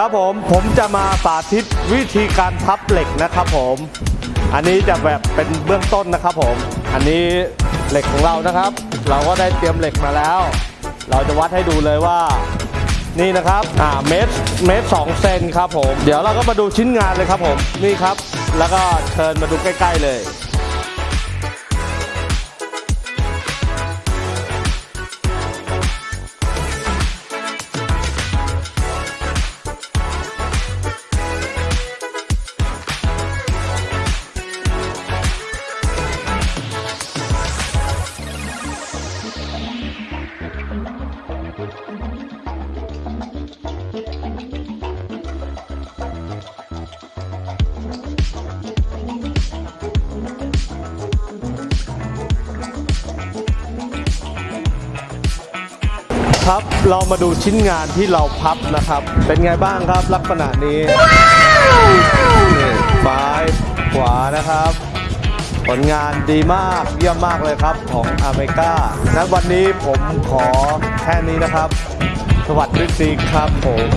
ครับผมผมจะมาสาธิตวิธีการพับเหล็กนะครับผม อันนี้จะแบบเป็นเบื้องต้นนะครับผม อันนี้เหล็กของเรานะครับ เราก็ได้เตรียมเหล็กมาแล้ว เราจะวัดให้ดูเลยว่า นี่นะครับอ่าเมตรเมตรสองเซนครับผม เดี๋ยวเราก็มาดูชิ้นงานเลยครับผมนี่ครับ แล้วก็เชิญมาดูใกล้ ๆ เลย ครับ เรามาดูชิ้นงานที่เราพับนะครับ เป็นไงบ้างครับลักษณะนี้นี่ซ้ายขวานะครับ ผลงานดีมากเยี่ยมมากเลยครับของอเมริกาณวันนี้ผมขอแค่นี้นะครับ สวัสดีครับผม